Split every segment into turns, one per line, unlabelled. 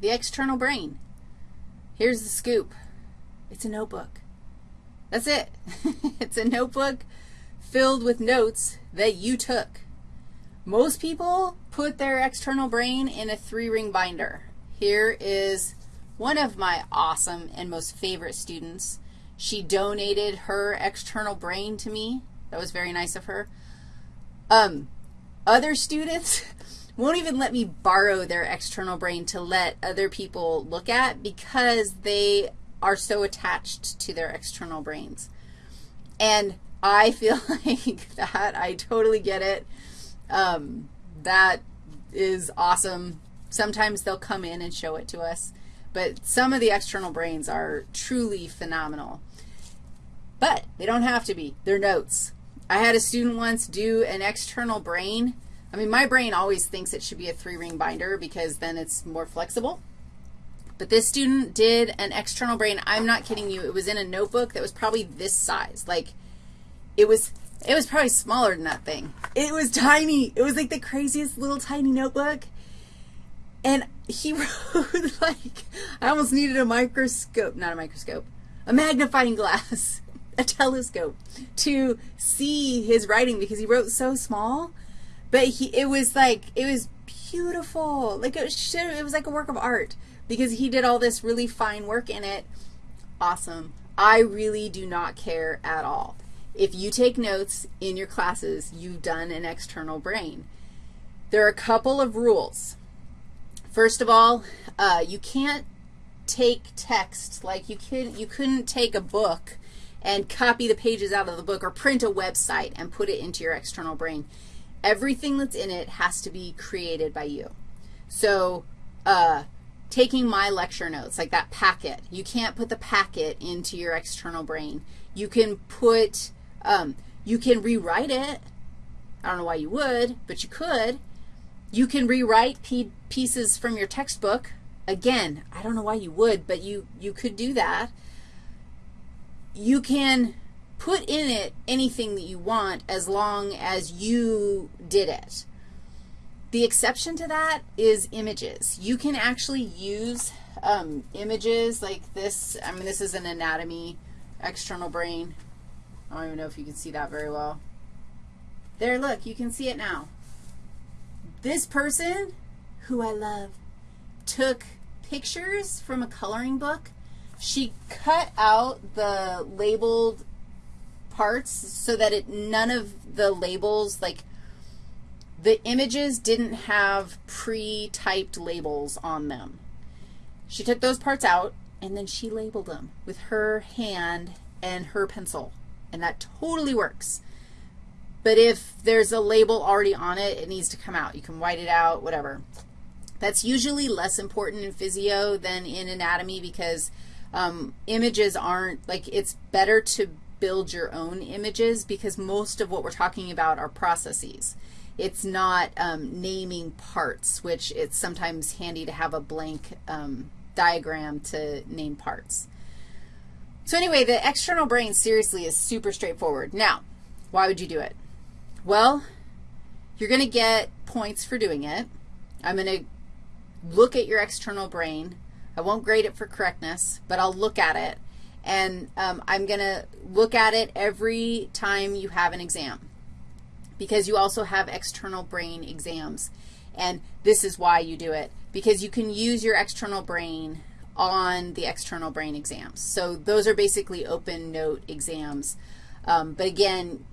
the external brain. Here's the scoop. It's a notebook. That's it. it's a notebook filled with notes that you took. Most people put their external brain in a three-ring binder. Here is one of my awesome and most favorite students. She donated her external brain to me. That was very nice of her. Um, other students won't even let me borrow their external brain to let other people look at because they are so attached to their external brains. And I feel like that, I totally get it. Um, that is awesome. Sometimes they'll come in and show it to us. But some of the external brains are truly phenomenal. But they don't have to be. They're notes. I had a student once do an external brain I mean, my brain always thinks it should be a three-ring binder because then it's more flexible. But this student did an external brain. I'm not kidding you. It was in a notebook that was probably this size. Like, it was, it was probably smaller than that thing. It was tiny. It was like the craziest little tiny notebook. And he wrote, like, I almost needed a microscope, not a microscope, a magnifying glass, a telescope to see his writing because he wrote so small. But he, it was like, it was beautiful. Like it was, it was like a work of art because he did all this really fine work in it. Awesome. I really do not care at all. If you take notes in your classes, you've done an external brain. There are a couple of rules. First of all, uh, you can't take text, like you, could, you couldn't take a book and copy the pages out of the book or print a website and put it into your external brain everything that's in it has to be created by you. So uh, taking my lecture notes, like that packet, you can't put the packet into your external brain. You can put, um, you can rewrite it. I don't know why you would, but you could. You can rewrite pieces from your textbook. Again, I don't know why you would, but you, you could do that. You can put in it anything that you want as long as you did it. The exception to that is images. You can actually use um, images like this. I mean, this is an anatomy external brain. I don't even know if you can see that very well. There, look, you can see it now. This person, who I love, took pictures from a coloring book. She cut out the labeled parts so that it, none of the labels, like the images didn't have pre-typed labels on them. She took those parts out, and then she labeled them with her hand and her pencil, and that totally works. But if there's a label already on it, it needs to come out. You can white it out, whatever. That's usually less important in physio than in anatomy because um, images aren't, like it's better to build your own images because most of what we're talking about are processes. It's not um, naming parts, which it's sometimes handy to have a blank um, diagram to name parts. So anyway, the external brain seriously is super straightforward. Now, why would you do it? Well, you're going to get points for doing it. I'm going to look at your external brain. I won't grade it for correctness, but I'll look at it and um, I'm going to look at it every time you have an exam because you also have external brain exams. And this is why you do it, because you can use your external brain on the external brain exams. So those are basically open note exams. Um, but again,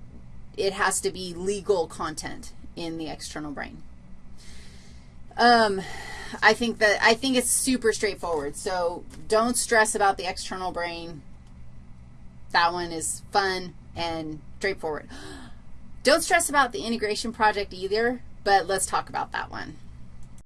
it has to be legal content in the external brain. Um, I think that I think it's super straightforward. So don't stress about the external brain. That one is fun and straightforward. Don't stress about the integration project either, but let's talk about that one.